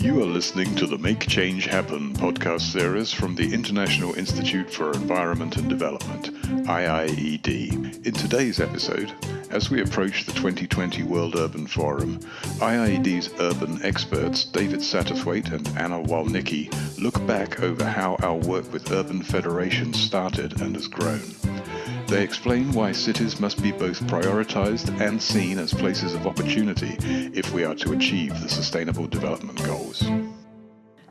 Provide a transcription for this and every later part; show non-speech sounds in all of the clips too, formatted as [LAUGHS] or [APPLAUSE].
You are listening to the Make Change Happen podcast series from the International Institute for Environment and Development, IIED. In today's episode, as we approach the 2020 World Urban Forum, IIED's urban experts David Satterthwaite and Anna Walnicki look back over how our work with urban federations started and has grown. They explain why cities must be both prioritized and seen as places of opportunity if we are to achieve the Sustainable Development Goals.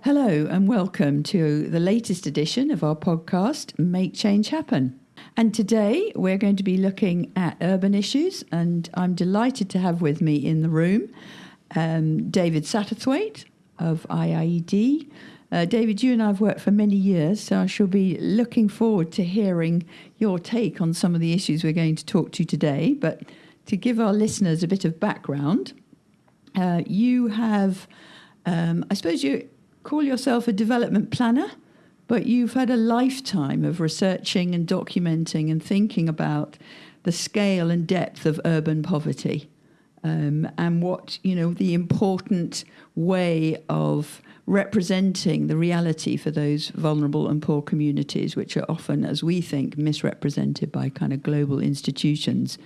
Hello, and welcome to the latest edition of our podcast, Make Change Happen. And today we're going to be looking at urban issues, and I'm delighted to have with me in the room um, David Satterthwaite of IIED, uh, David, you and I have worked for many years, so I shall be looking forward to hearing your take on some of the issues we're going to talk to today. But to give our listeners a bit of background, uh, you have, um, I suppose you call yourself a development planner, but you've had a lifetime of researching and documenting and thinking about the scale and depth of urban poverty. Um, and what you know the important way of representing the reality for those vulnerable and poor communities, which are often, as we think, misrepresented by kind of global institutions.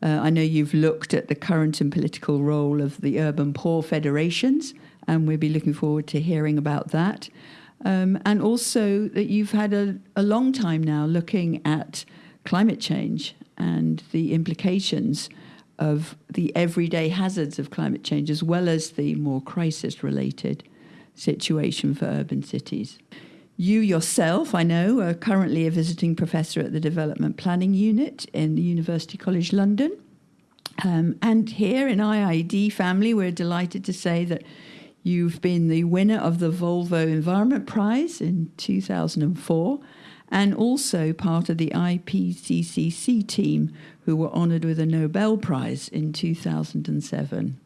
Uh, I know you've looked at the current and political role of the urban poor federations, and we'll be looking forward to hearing about that. Um, and also that you've had a, a long time now looking at climate change and the implications of the everyday hazards of climate change, as well as the more crisis related situation for urban cities. You yourself, I know, are currently a visiting professor at the Development Planning Unit in the University College London. Um, and here in IIED family, we're delighted to say that you've been the winner of the Volvo Environment Prize in 2004 and also part of the IPCC team who were honoured with a Nobel Prize in 2007.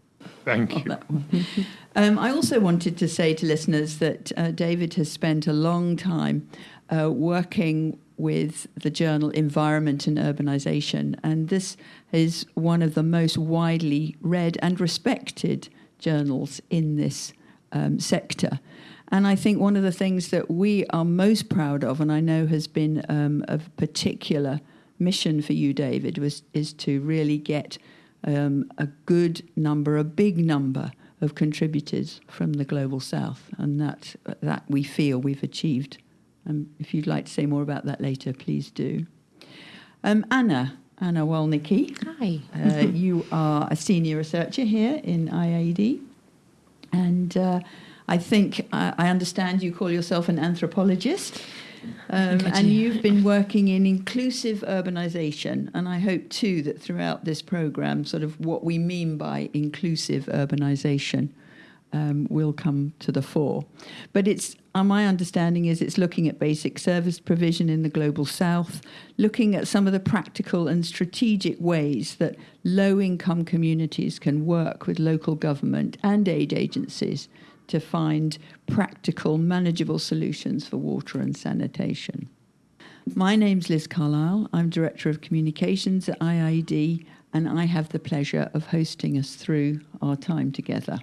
Thank you. [LAUGHS] um, I also wanted to say to listeners that uh, David has spent a long time uh, working with the journal Environment and Urbanization, and this is one of the most widely read and respected journals in this um, sector. And I think one of the things that we are most proud of, and I know has been um, a particular mission for you, David, was is to really get um, a good number, a big number of contributors from the global south, and that that we feel we've achieved. Um, if you'd like to say more about that later, please do. Um, Anna, Anna Walnicki. Hi. Uh, you are a senior researcher here in IIED, and uh, I think I, I understand you call yourself an anthropologist. Um, and you've been working in inclusive urbanisation, and I hope too that throughout this programme, sort of what we mean by inclusive urbanisation um, will come to the fore. But it's uh, my understanding is it's looking at basic service provision in the global south, looking at some of the practical and strategic ways that low income communities can work with local government and aid agencies to find practical, manageable solutions for water and sanitation. My name's Liz Carlisle. I'm Director of Communications at IIED, and I have the pleasure of hosting us through our time together.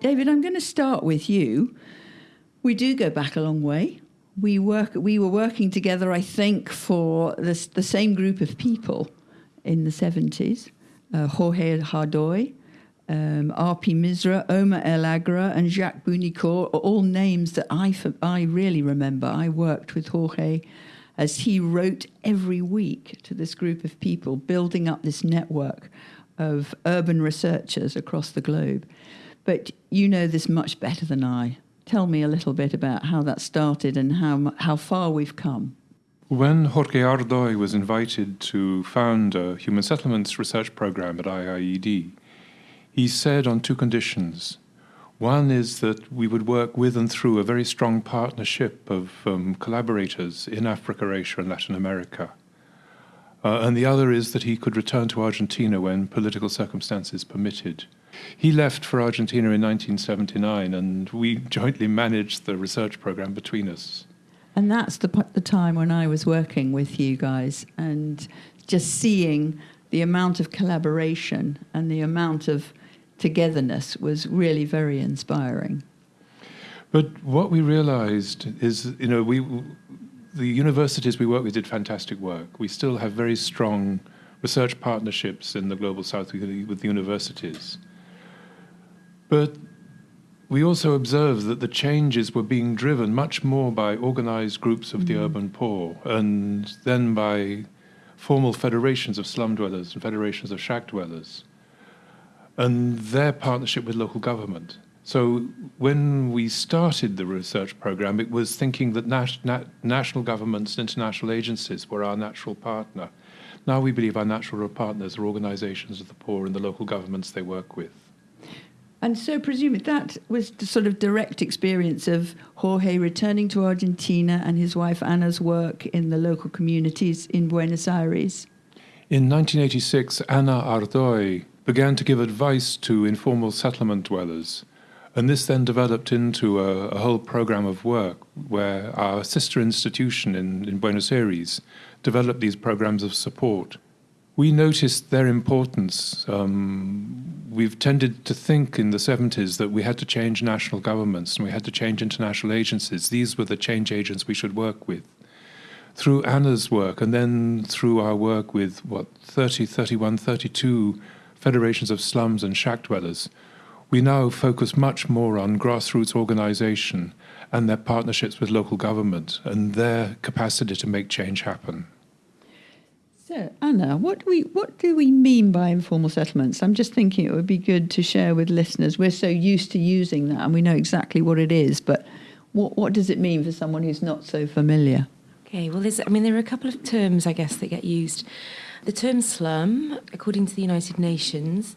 David, I'm going to start with you. We do go back a long way. We work. We were working together, I think, for this, the same group of people in the 70s, uh, Jorge Hardoy, um, R.P. Misra, Omar El Agra, and Jacques Bugnicourt are all names that I, I really remember. I worked with Jorge as he wrote every week to this group of people, building up this network of urban researchers across the globe. But you know this much better than I. Tell me a little bit about how that started and how, how far we've come. When Jorge Hardoy was invited to found a human settlements research program at IIED, he said on two conditions. One is that we would work with and through a very strong partnership of um, collaborators in Africa, Asia, and Latin America. Uh, and the other is that he could return to Argentina when political circumstances permitted. He left for Argentina in 1979, and we jointly managed the research program between us. And that's the, the time when I was working with you guys and just seeing the amount of collaboration and the amount of togetherness was really very inspiring. But what we realized is, you know, we, the universities we work with did fantastic work. We still have very strong research partnerships in the global south with the universities. But we also observed that the changes were being driven much more by organized groups of mm. the urban poor and then by formal federations of slum dwellers and federations of shack dwellers and their partnership with local government. So when we started the research program, it was thinking that nat- nat- national governments and international agencies were our natural partner. Now we believe our natural partners are organizations of the poor and the local governments they work with. And so, presumably, that was the sort of direct experience of Jorge returning to Argentina and his wife Anna's work in the local communities in Buenos Aires. In 1986, Anna Hardoy began to give advice to informal settlement dwellers. And this then developed into a, a whole program of work where our sister institution in, in Buenos Aires developed these programs of support we noticed their importance. Um, we've tended to think in the 70s that we had to change national governments and we had to change international agencies. These were the change agents we should work with. Through Anna's work and then through our work with, what, 30, 31, 32 federations of slums and shack dwellers, we now focus much more on grassroots organization and their partnerships with local government and their capacity to make change happen. So, Anna, what do we what do we mean by informal settlements? I'm just thinking it would be good to share with listeners. We're so used to using that, and we know exactly what it is. But what what does it mean for someone who's not so familiar? Okay, well, I mean, there are a couple of terms, I guess, that get used. The term slum, according to the United Nations,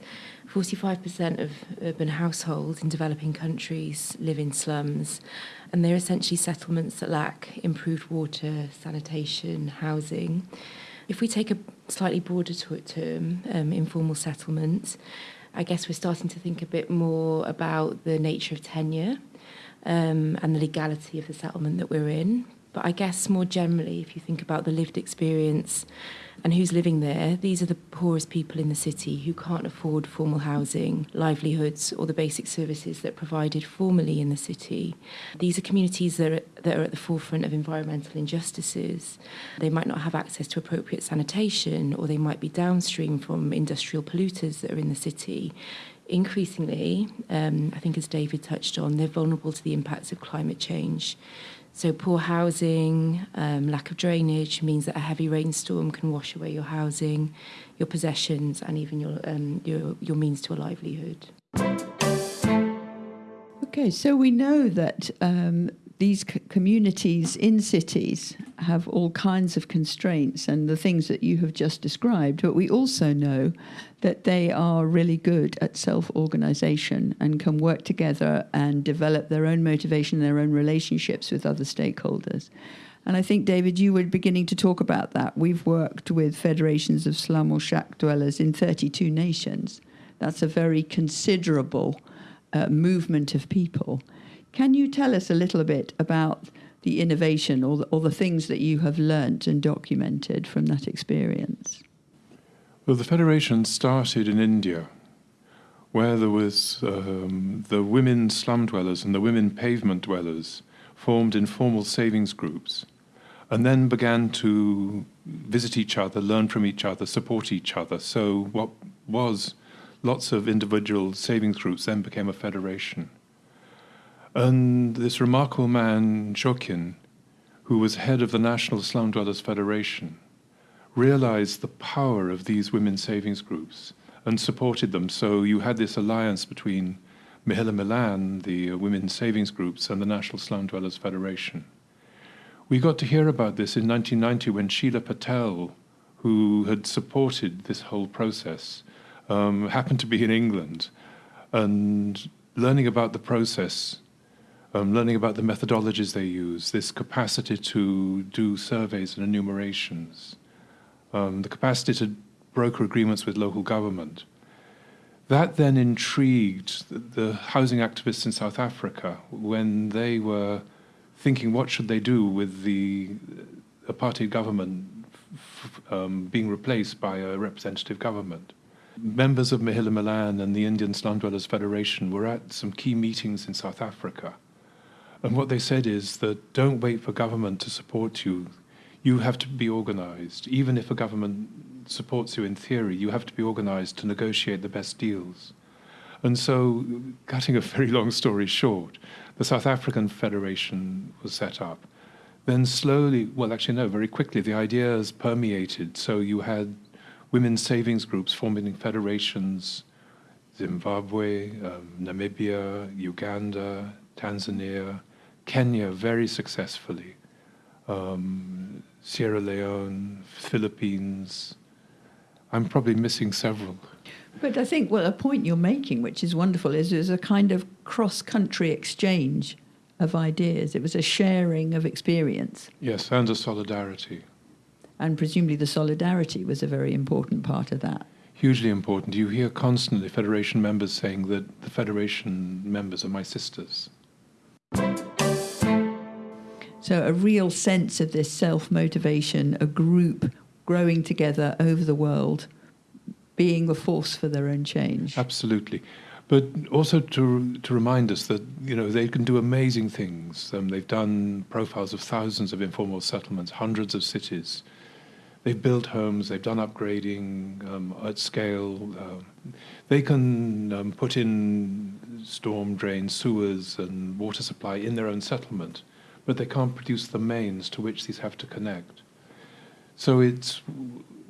45% of urban households in developing countries live in slums, and they're essentially settlements that lack improved water, sanitation, housing. If we take a slightly broader term, um, informal settlements, I guess we're starting to think a bit more about the nature of tenure um, and the legality of the settlement that we're in. But I guess more generally, if you think about the lived experience and who's living there. These are the poorest people in the city who can't afford formal housing, livelihoods, or the basic services that are provided formally in the city. These are communities that are, that are at the forefront of environmental injustices. They might not have access to appropriate sanitation, or they might be downstream from industrial polluters that are in the city. Increasingly, um, I think as David touched on, they're vulnerable to the impacts of climate change. So poor housing, um, lack of drainage means that a heavy rainstorm can wash away your housing, your possessions, and even your um, your, your means to a livelihood. Okay, so we know that um, these communities in cities have all kinds of constraints and the things that you have just described, but we also know that they are really good at self organization and can work together and develop their own motivation, their own relationships with other stakeholders. And I think, David, you were beginning to talk about that. We've worked with federations of slum or shack dwellers in 32 nations. That's a very considerable uh, movement of people. Can you tell us a little bit about the innovation or the, or the things that you have learnt and documented from that experience? Well, the Federation started in India, where there was um, the women slum dwellers and the women pavement dwellers formed informal savings groups, and then began to visit each other, learn from each other, support each other. So what was lots of individual savings groups then became a federation. And this remarkable man, Jockin, who was head of the National Slum Dwellers Federation, realized the power of these women's savings groups and supported them. So you had this alliance between Mahila Milan, the women's savings groups, and the National Slum Dwellers Federation. We got to hear about this in 1990 when Sheela Patel, who had supported this whole process, um, happened to be in England. And learning about the process um, learning about the methodologies they use, this capacity to do surveys and enumerations, um, the capacity to broker agreements with local government. That then intrigued the housing activists in South Africa when they were thinking what should they do with the apartheid government um, being replaced by a representative government. Members of Mahila Milan and the Indian Slum Dwellers Federation were at some key meetings in South Africa. And what they said is that don't wait for government to support you. You have to be organized. Even if a government supports you in theory, you have to be organized to negotiate the best deals. And so, cutting a very long story short, the South African Federation was set up. Then slowly, well, actually, no, very quickly, the ideas permeated. So you had women's savings groups forming federations, Zimbabwe, um, Namibia, Uganda, Tanzania, Kenya very successfully, um, Sierra Leone, Philippines. I'm probably missing several. But I think, well, a point you're making, which is wonderful, is there's a kind of cross country exchange of ideas. It was a sharing of experience. Yes, and a solidarity. And presumably the solidarity was a very important part of that. Hugely important. You hear constantly Federation members saying that the Federation members are my sisters. So, a real sense of this self motivation, a group growing together over the world, being a force for their own change. Absolutely. But also to, to remind us that you know they can do amazing things. Um, they've done profiles of thousands of informal settlements, hundreds of cities. They've built homes. They've done upgrading um, at scale. Uh, they can um, put in storm drains, sewers, and water supply in their own settlement but they can't produce the mains to which these have to connect. So it's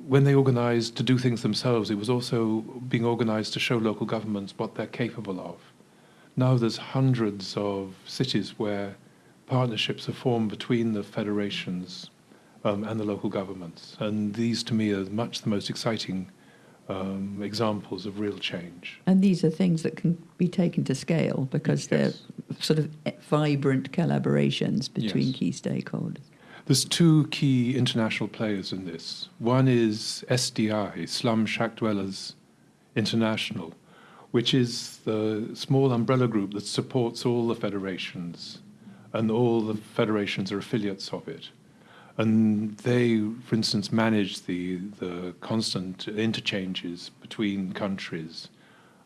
when they organized to do things themselves, it was also being organized to show local governments what they're capable of. Now there's hundreds of cities where partnerships are formed between the federations um, and the local governments, and these to me are much the most exciting um, examples of real change. And these are things that can be taken to scale because yes. they're sort of vibrant collaborations between yes. key stakeholders. There's two key international players in this. One is SDI, Slum Shack Dwellers International, which is the small umbrella group that supports all the federations, and all the federations are affiliates of it and they, for instance, manage the, the constant interchanges between countries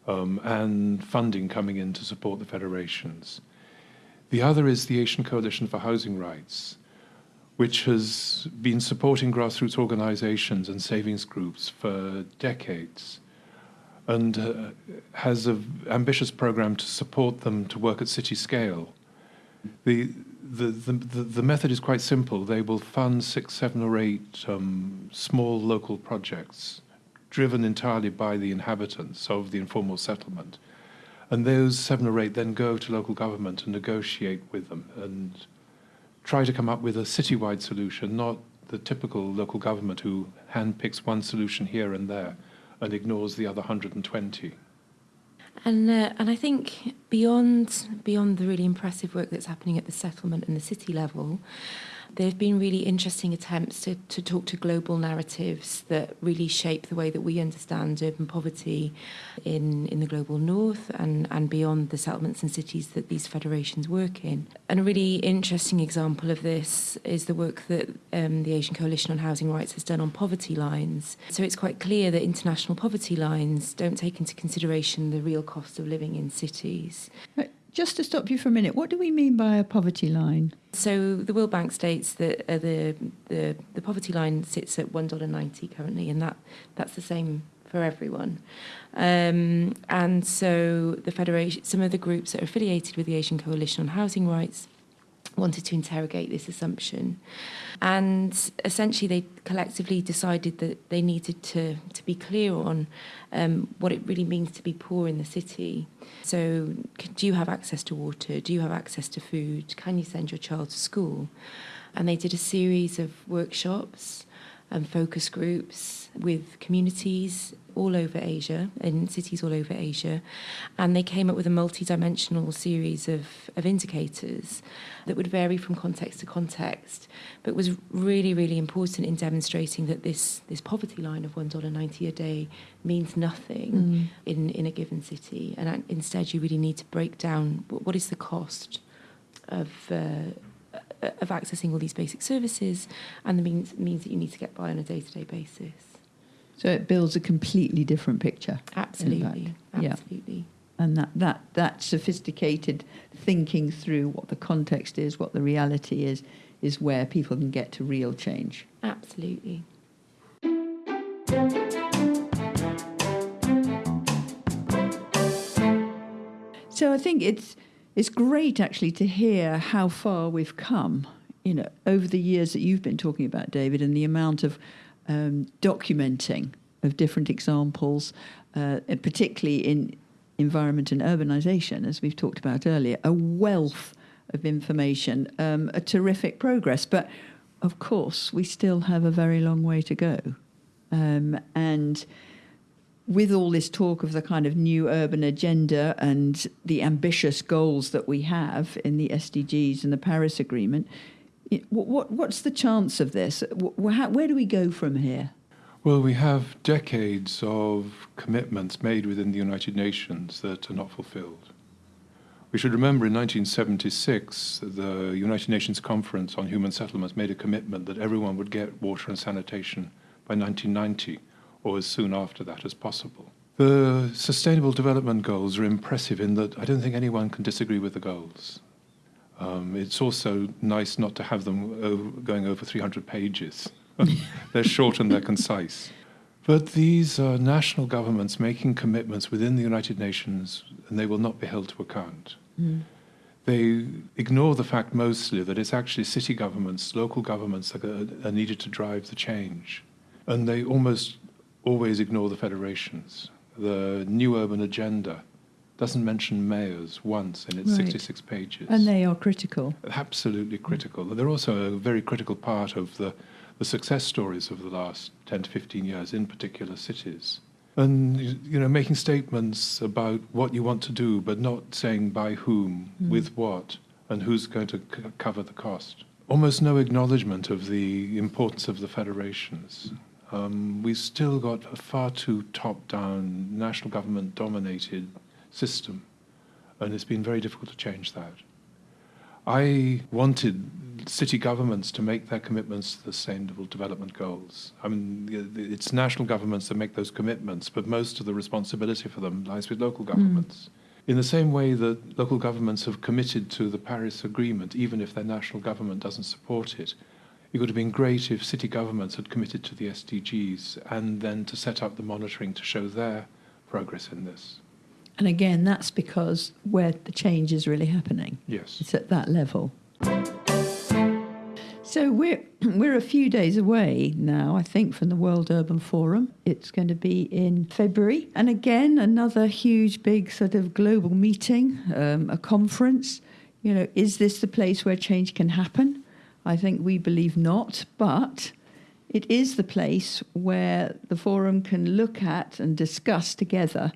um, and funding coming in to support the federations. The other is the Asian Coalition for Housing Rights, which has been supporting grassroots organizations and savings groups for decades and uh, has an ambitious program to support them to work at city scale. The, the, the, the, method is quite simple. They will fund six, seven, or eight um, small local projects driven entirely by the inhabitants of the informal settlement. And those seven or eight then go to local government and negotiate with them and try to come up with a citywide solution, not the typical local government who handpicks one solution here and there and ignores the other 120. And, uh, and I think beyond, beyond the really impressive work that's happening at the settlement and the city level, there have been really interesting attempts to, to talk to global narratives that really shape the way that we understand urban poverty in, in the global north and, and beyond the settlements and cities that these federations work in. And a really interesting example of this is the work that um, the Asian Coalition on Housing Rights has done on poverty lines. So it's quite clear that international poverty lines don't take into consideration the real cost of living in cities. Just to stop you for a minute, what do we mean by a poverty line? So the World Bank states that uh, the, the the poverty line sits at one dollar ninety currently, and that that's the same for everyone. Um, and so the federation, some of the groups that are affiliated with the Asian Coalition on Housing Rights wanted to interrogate this assumption. And essentially, they collectively decided that they needed to, to be clear on um, what it really means to be poor in the city. So, do you have access to water? Do you have access to food? Can you send your child to school? And they did a series of workshops and focus groups with communities all over Asia, in cities all over Asia, and they came up with a multi-dimensional series of, of indicators that would vary from context to context, but was really, really important in demonstrating that this, this poverty line of $1.90 a day means nothing mm. in, in a given city, and instead you really need to break down what, what is the cost of uh, of accessing all these basic services and the means means that you need to get by on a day to day basis. So it builds a completely different picture. Absolutely, Yeah. absolutely. And that, that, that sophisticated thinking through what the context is, what the reality is, is where people can get to real change. Absolutely. So I think it's it's great actually to hear how far we've come. You know, over the years that you've been talking about, David, and the amount of um, documenting of different examples, uh, particularly in environment and urbanisation, as we've talked about earlier, a wealth of information, um, a terrific progress. But of course, we still have a very long way to go, um, and with all this talk of the kind of new urban agenda and the ambitious goals that we have in the SDGs and the Paris Agreement, what, what, what's the chance of this? Where do we go from here? Well, we have decades of commitments made within the United Nations that are not fulfilled. We should remember in 1976, the United Nations Conference on Human Settlements made a commitment that everyone would get water and sanitation by 1990 or as soon after that as possible. The Sustainable Development Goals are impressive in that I don't think anyone can disagree with the goals. Um, it's also nice not to have them over, going over 300 pages. [LAUGHS] they're short and they're concise. But these are national governments making commitments within the United Nations, and they will not be held to account. Mm. They ignore the fact mostly that it's actually city governments, local governments that are, are needed to drive the change. And they almost always ignore the federations. The New Urban Agenda doesn't mention mayors once in its Right. 66 pages. And they are critical. Absolutely critical. They're also a very critical part of the, the success stories of the last 10 to 15 years in particular cities. And, you know, making statements about what you want to do, but not saying by whom, Mm. with what, and who's going to c- cover the cost. Almost no acknowledgement of the importance of the federations. Um, we've still got a far too top down, national government dominated system, and it's been very difficult to change that. I wanted city governments to make their commitments to the Sustainable Development Goals. I mean, it's national governments that make those commitments, but most of the responsibility for them lies with local governments. In the same way that local governments have committed to the Paris Agreement, even if their national government doesn't support it, it would have been great if city governments had committed to the SDGs and then to set up the monitoring to show their progress in this. And again, that's because where the change is really happening. Yes. It's at that level. So we're [CLEARS THROAT] we're a few days away now, I think, from the World Urban Forum. It's going to be in February, and again another huge, big sort of global meeting, um, a conference. You know, is this the place where change can happen? I think we believe not, but it is the place where the forum can look at and discuss together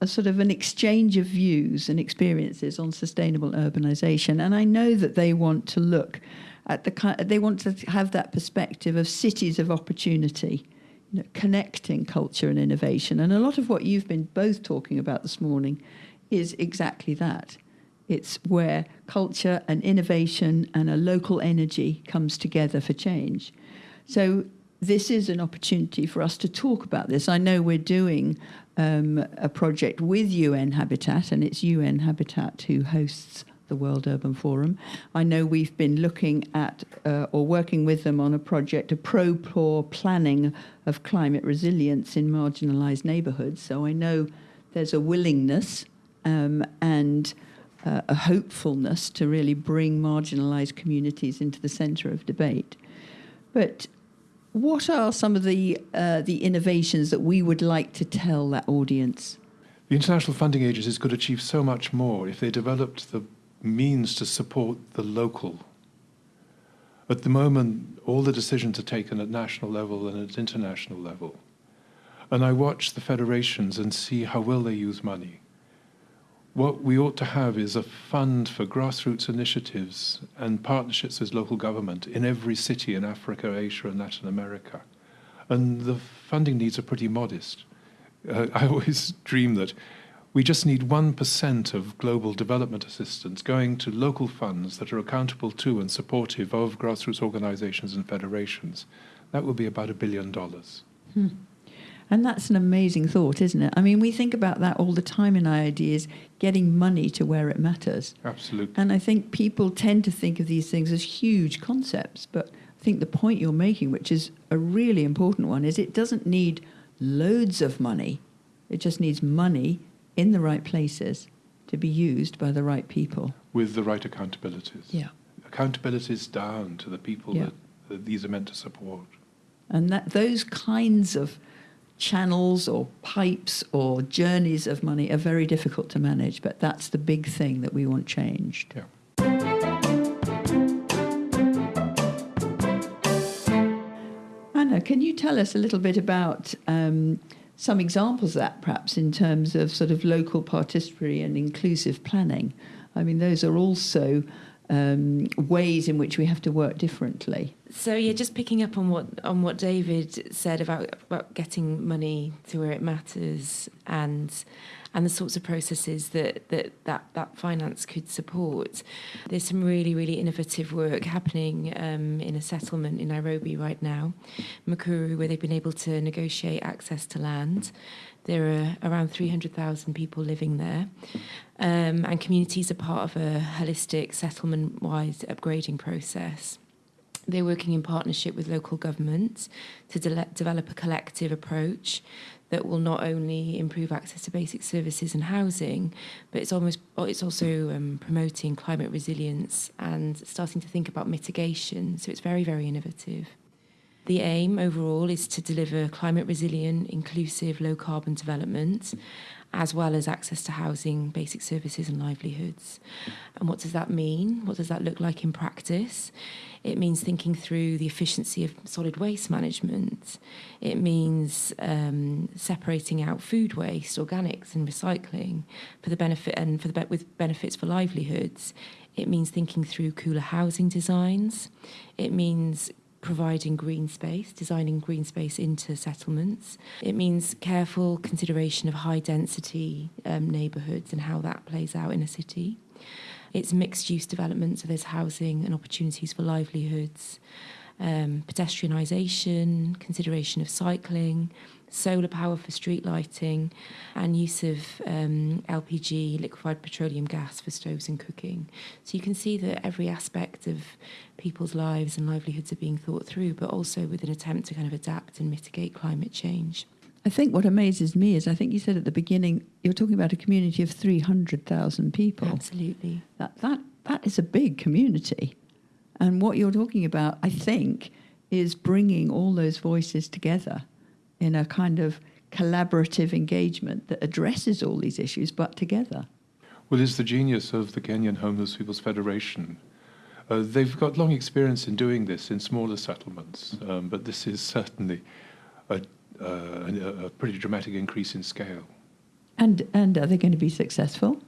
a sort of an exchange of views and experiences on sustainable urbanization. And I know that they want to look at the they want to have that perspective of cities of opportunity, you know, connecting culture and innovation. And a lot of what you've been both talking about this morning is exactly that. It's where culture and innovation and a local energy comes together for change. So this is an opportunity for us to talk about this. I know we're doing um, a project with UN Habitat, and it's UN Habitat who hosts the World Urban Forum. I know we've been looking at uh, or working with them on a project, a pro poor planning of climate resilience in marginalised neighbourhoods. So I know there's a willingness um, and uh, a hopefulness to really bring marginalised communities into the centre of debate. But what are some of the uh, the innovations that we would like to tell that audience? The international funding agencies could achieve so much more if they developed the means to support the local. At the moment, all the decisions are taken at national level and at international level. And I watch the federations and see how well they use money. What we ought to have is a fund for grassroots initiatives and partnerships with local government in every city in Africa, Asia, and Latin America. And the funding needs are pretty modest. Uh, [LAUGHS] I always dream that We just need 1% of global development assistance going to local funds that are accountable to and supportive of grassroots organizations and federations. That would be about a billion dollars. Hmm. And that's an amazing thought, isn't it? I mean, we think about that all the time in ideas, getting money to where it matters. Absolutely. And I think people tend to think of these things as huge concepts, but I think the point you're making, which is a really important one, is it doesn't need loads of money. It just needs money in the right places to be used by the right people. With the right accountabilities. Yeah. Accountabilities down to the people Yeah. that, that these are meant to support. And that those kinds of channels or pipes or journeys of money are very difficult to manage, but that's the big thing that we want changed. Yeah. Anna, can you tell us a little bit about um, some examples of that, perhaps, in terms of sort of local participatory and inclusive planning? I mean, those are also um, ways in which we have to work differently. So yeah, just picking up on what on what David said about about getting money to where it matters and and the sorts of processes that that that, that finance could support. There's some really really innovative work happening um, in a settlement in Nairobi right now, Mukuru, where they've been able to negotiate access to land. There are around 300,000 people living there. Um, and communities are part of a holistic settlement-wide upgrading process. They're working in partnership with local governments to de develop a collective approach that will not only improve access to basic services and housing, but it's almost it's also um, promoting climate resilience and starting to think about mitigation. So it's very, very innovative. The aim overall is to deliver climate resilient, inclusive, low carbon development, as well as access to housing, basic services and livelihoods. And what does that mean? What does that look like in practice? It means thinking through the efficiency of solid waste management. It means um, separating out food waste, organics and recycling for the benefit and for the be with benefits for livelihoods. It means thinking through cooler housing designs. It means providing green space, designing green space into settlements. It means careful consideration of high density um, neighbourhoods and how that plays out in a city. It's mixed use development, so there's housing and opportunities for livelihoods. Um, pedestrianisation, consideration of cycling, solar power for street lighting, and use of um, LPG, liquefied petroleum gas, for stoves and cooking. So you can see that every aspect of people's lives and livelihoods are being thought through, but also with an attempt to kind of adapt and mitigate climate change. I think what amazes me is I think you said at the beginning you're talking about a community of 300,000 people. Absolutely. That, that, that is a big community. And what you're talking about, I think, is bringing all those voices together in a kind of collaborative engagement that addresses all these issues, but together. Well, it's the genius of the Kenyan Homeless People's Federation. Uh, they've got long experience in doing this in smaller settlements, um, but this is certainly a, uh, a, a pretty dramatic increase in scale. And, and are they going to be successful?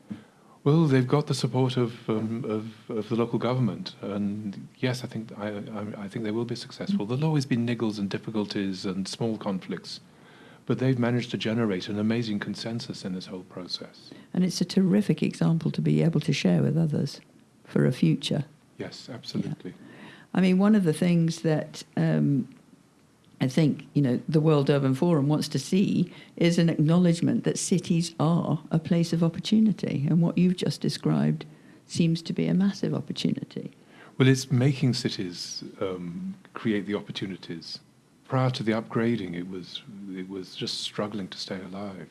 Well, they've got the support of, um, of, of the local government, and yes, I think I, I, I think they will be successful. There'll always be niggles and difficulties and small conflicts, but they've managed to generate an amazing consensus in this whole process. And it's a terrific example to be able to share with others for a future. Yes, absolutely. I mean, one of the things that um, I think you know the World Urban Forum wants to see is an acknowledgement that cities are a place of opportunity, and what you've just described seems to be a massive opportunity. Well, it's making cities um, create the opportunities. Prior to the upgrading, it was it was just struggling to stay alive.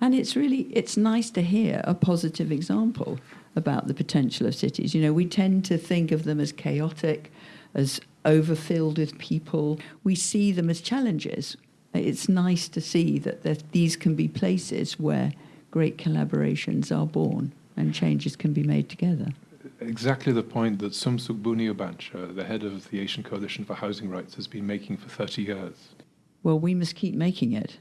And it's really it's nice to hear a positive example about the potential of cities. You know, we tend to think of them as chaotic, as overfilled with people. We see them as challenges. It's nice to see that these can be places where great collaborations are born and changes can be made together. Exactly the point that Somsook Boonyabancha, the head of the Asian Coalition for Housing Rights, has been making for 30 years. Well, we must keep making it.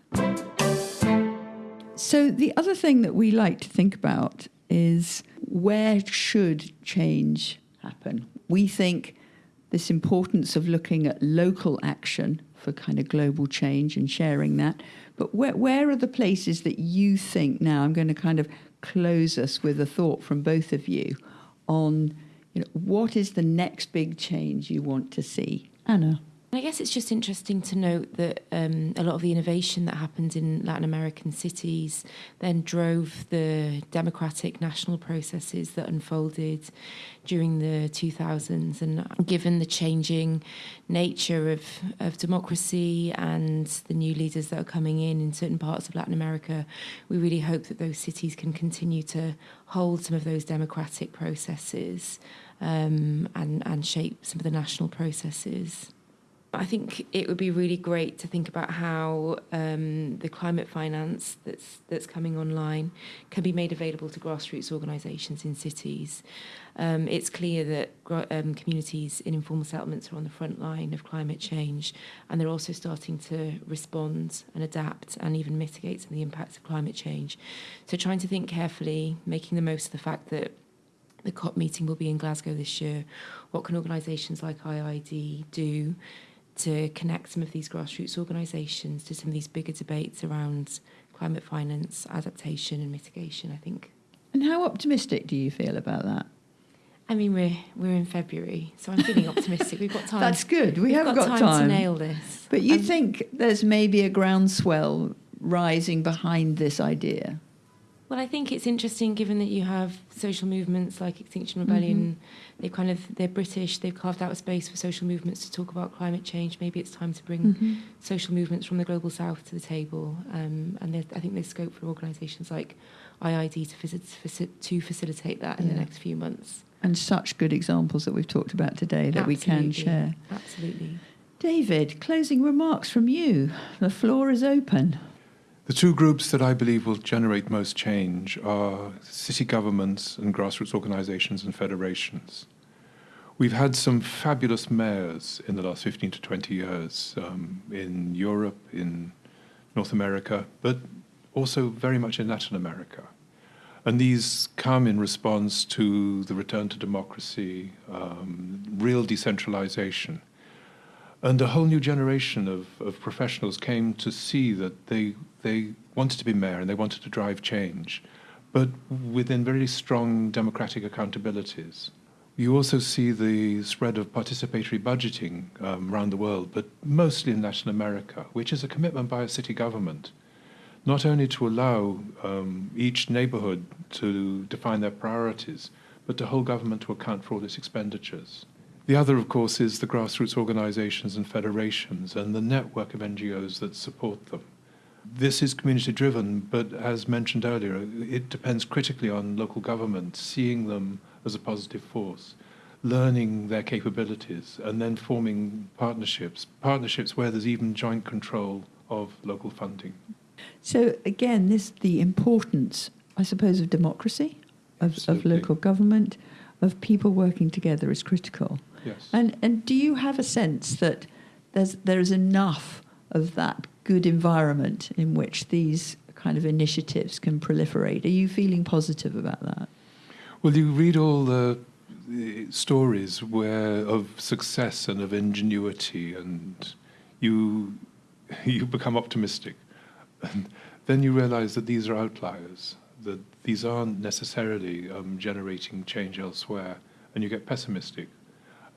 So, the other thing that we like to think about is where should change happen? We think this importance of looking at local action for kind of global change and sharing that, But where, where are the places that you think now? I'm going to kind of close us with a thought from both of you on you know, what is the next big change you want to see? Anna. I guess it's just interesting to note that um, a lot of the innovation that happened in Latin American cities then drove the democratic national processes that unfolded during the 2000s. And given the changing nature of, of democracy and the new leaders that are coming in in certain parts of Latin America, we really hope that those cities can continue to hold some of those democratic processes um, and, and shape some of the national processes. I think it would be really great to think about how um, the climate finance that's that's coming online can be made available to grassroots organisations in cities. Um, it's clear that um, communities in informal settlements are on the front line of climate change, and they're also starting to respond and adapt and even mitigate some of the impacts of climate change. So trying to think carefully, making the most of the fact that the COP meeting will be in Glasgow this year. What can organisations like IID do to connect some of these grassroots organisations to some of these bigger debates around climate finance, adaptation, and mitigation. I think. And how optimistic do you feel about that? I mean, we're we're in February, so I'm feeling [LAUGHS] optimistic. We've got time. That's good. We We've have got, got, time, time, to nail this. But you Um, think there's maybe a groundswell rising behind this idea? Well, I think it's interesting given that you have social movements like Extinction Rebellion. They've kind of they're British. They've carved out a space for social movements to talk about climate change. Maybe it's time to bring Mm-hmm. social movements from the global south to the table. Um, and I think there's scope for organisations like IIED to, visit, to facilitate that in the next few months. And such good examples that we've talked about today that we can share. Absolutely. David, closing remarks from you. The floor is open. The two groups that I believe will generate most change are city governments and grassroots organizations and federations. We've had some fabulous mayors in the last 15 to 20 years um, in Europe, in North America, but also very much in Latin America. And these come in response to the return to democracy, um, real decentralization. And a whole new generation of, of professionals came to see that they, they wanted to be mayor and they wanted to drive change, but within very strong democratic accountabilities. You also see the spread of participatory budgeting um, around the world, but mostly in Latin America, which is a commitment by a city government, not only to allow um, each neighborhood to define their priorities, but to hold government to account for all its expenditures. The other, of course, is the grassroots organizations and federations and the network of NGOs that support them. This is community driven, but as mentioned earlier, it depends critically on local government seeing them as a positive force, learning their capabilities, and then forming partnerships, partnerships where there's even joint control of local funding. So again, this the importance, I suppose, of democracy, of, of local government, of people working together is critical. Yes. And and do you have a sense that there's there is enough of that good environment in which these kind of initiatives can proliferate? Are you feeling positive about that? Well, you read all the, the stories where of success and of ingenuity, and you [LAUGHS] you become optimistic, and then you realize that these are outliers, that these aren't necessarily um, generating change elsewhere, and you get pessimistic,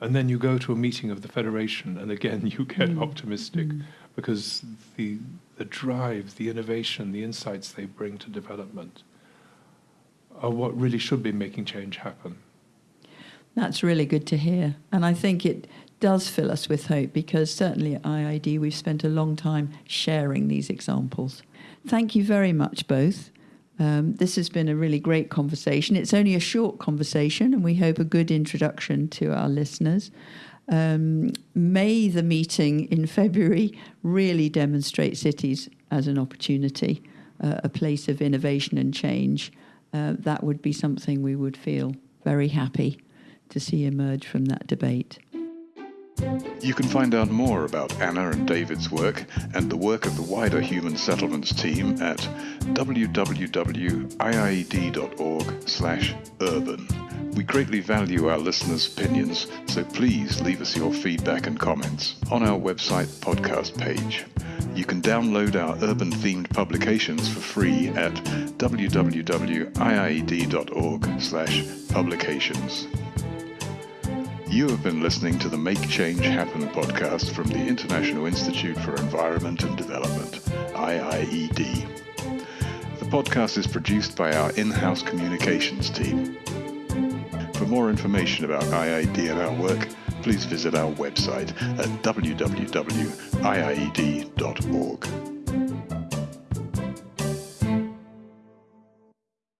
and then you go to a meeting of the federation, and again [LAUGHS] you get Mm. optimistic Mm. Because the the drive, the innovation, the insights they bring to development are what really should be making change happen. That's really good to hear. And I think it does fill us with hope because certainly at IIED we've spent a long time sharing these examples. Thank you very much, both. Um, this has been a really great conversation. It's only a short conversation, and we hope a good introduction to our listeners. Um, may the meeting in February really demonstrate cities as an opportunity, uh, a place of innovation and change. Uh, that would be something we would feel very happy to see emerge from that debate. You can find out more about Anna and David's work and the work of the wider Human Settlements team at www.iied.org/urban. We greatly value our listeners' opinions, so please leave us your feedback and comments on our website podcast page. You can download our urban themed publications for free at www.iied.org/publications. You have been listening to the Make Change Happen podcast from the International Institute for Environment and Development, IIED. The podcast is produced by our in-house communications team. For more information about IIED and our work, please visit our website at www.iied.org.